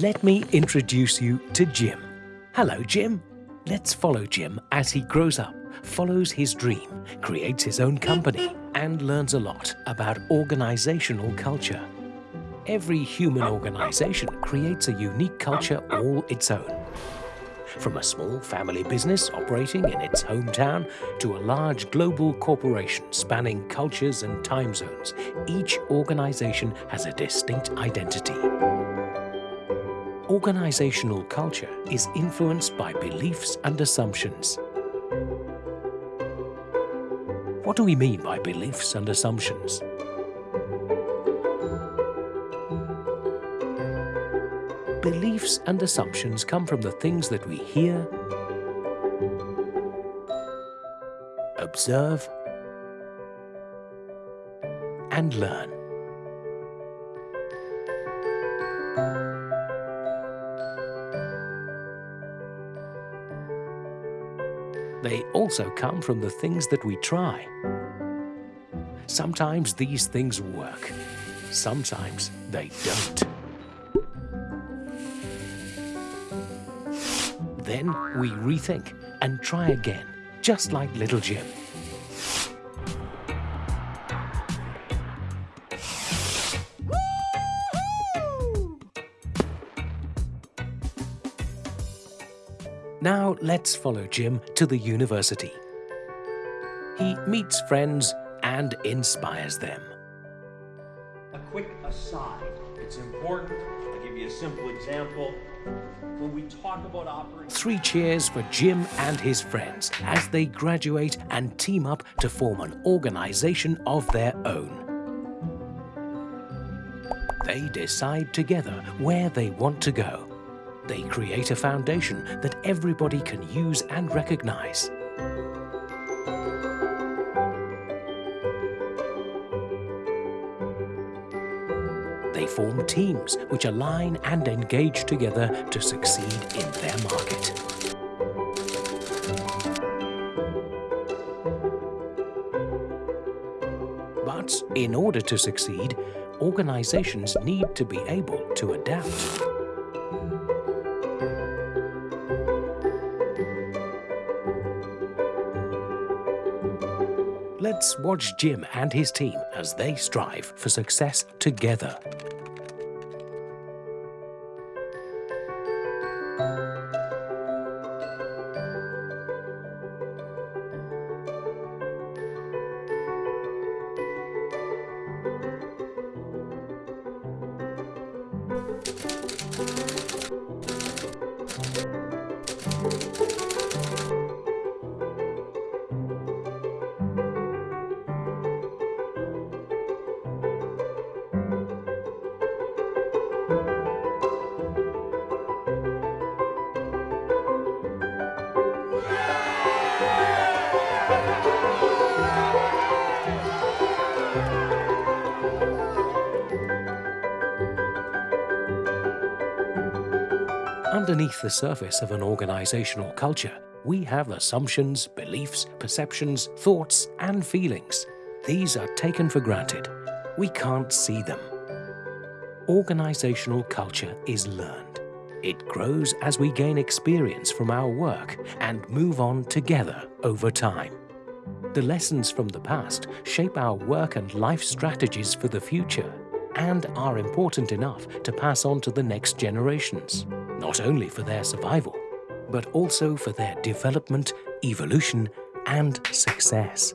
Let me introduce you to Jim. Hello, Jim. Let's follow Jim as he grows up, follows his dream, creates his own company, and learns a lot about organizational culture. Every human organization creates a unique culture all its own. From a small family business operating in its hometown to a large global corporation spanning cultures and time zones, each organization has a distinct identity. Organizational culture is influenced by beliefs and assumptions. What do we mean by beliefs and assumptions? Beliefs and assumptions come from the things that we hear, observe, and learn. They also come from the things that we try. Sometimes these things work, sometimes they don't. Then we rethink and try again, just like little Jim. Now let's follow Jim to the university. He meets friends and inspires them. A quick aside, it's important, I'll give you a simple example. When we talk about operating... Three cheers for Jim and his friends as they graduate and team up to form an organization of their own. They decide together where they want to go. They create a foundation that everybody can use and recognize. They form teams which align and engage together to succeed in their market. But in order to succeed, organizations need to be able to adapt. Let's watch Jim and his team as they strive for success together. Underneath the surface of an organizational culture, we have assumptions, beliefs, perceptions, thoughts, and feelings. These are taken for granted. We can't see them. Organizational culture is learned. It grows as we gain experience from our work and move on together over time. The lessons from the past shape our work and life strategies for the future and are important enough to pass on to the next generations, not only for their survival, but also for their development, evolution, and success.